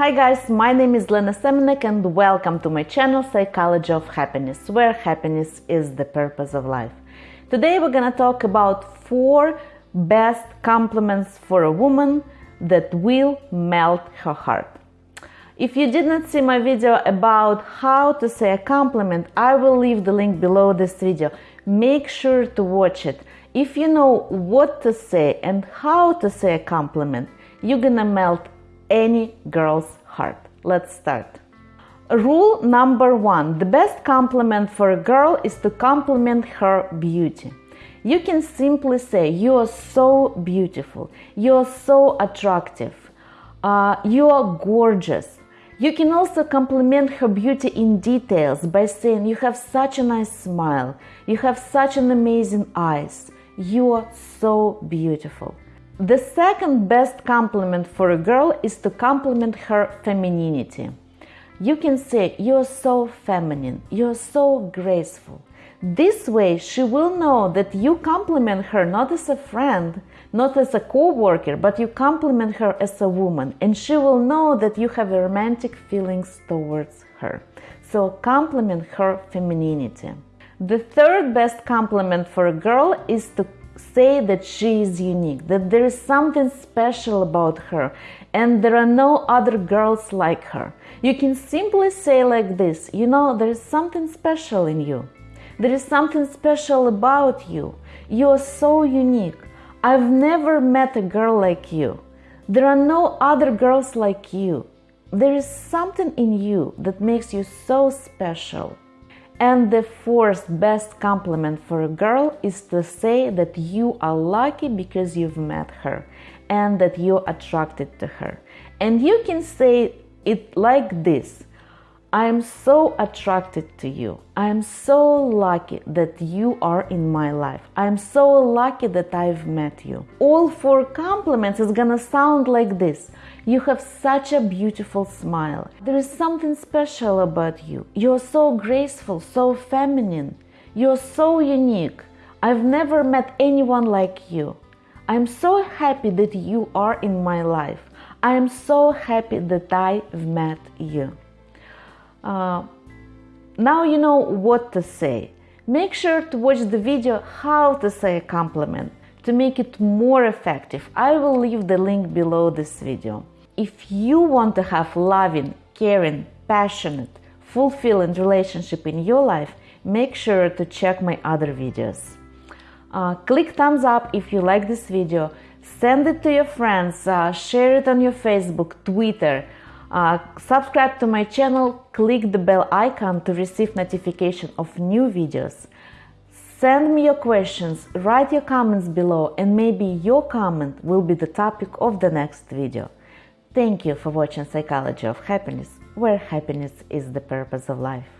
Hi guys, my name is Lena Semenek and welcome to my channel Psychology of Happiness, where happiness is the purpose of life. Today we're gonna talk about four best compliments for a woman that will melt her heart. If you did not see my video about how to say a compliment, I will leave the link below this video. Make sure to watch it. If you know what to say and how to say a compliment, you're gonna melt any girl's heart. Let's start. Rule number one the best compliment for a girl is to compliment her beauty. You can simply say, You are so beautiful, you are so attractive, uh, you are gorgeous. You can also compliment her beauty in details by saying, You have such a nice smile, you have such an amazing eyes, you are so beautiful. The second best compliment for a girl is to compliment her femininity. You can say, You're so feminine, you're so graceful. This way, she will know that you compliment her not as a friend, not as a co worker, but you compliment her as a woman, and she will know that you have romantic feelings towards her. So, compliment her femininity. The third best compliment for a girl is to say that she is unique, that there is something special about her, and there are no other girls like her. You can simply say like this You know, there is something special in you. There is something special about you. You are so unique. I've never met a girl like you. There are no other girls like you. There is something in you that makes you so special. And the fourth best compliment for a girl is to say that you are lucky because you've met her and that you're attracted to her. And you can say it like this I am so attracted to you. I am so lucky that you are in my life. I am so lucky that I've met you. All four compliments is gonna sound like this. You have such a beautiful smile. There is something special about you. You're so graceful, so feminine. You're so unique. I've never met anyone like you. I'm so happy that you are in my life. I am so happy that I've met you. Uh, now you know what to say. Make sure to watch the video how to say a compliment to make it more effective. I will leave the link below this video. If you want to have loving, caring, passionate, fulfilling relationship in your life, make sure to check my other videos. Uh, click thumbs up if you like this video, send it to your friends, uh, share it on your Facebook, Twitter, uh, subscribe to my channel, click the bell icon to receive notification of new videos. Send me your questions, write your comments below and maybe your comment will be the topic of the next video. Thank you for watching Psychology of Happiness, where happiness is the purpose of life.